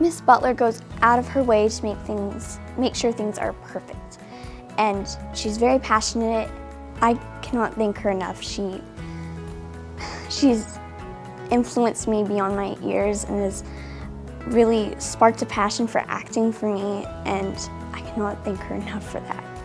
Miss Butler goes out of her way to make things, make sure things are perfect. And she's very passionate. I cannot thank her enough. She, she's influenced me beyond my years and has really sparked a passion for acting for me and I cannot thank her enough for that.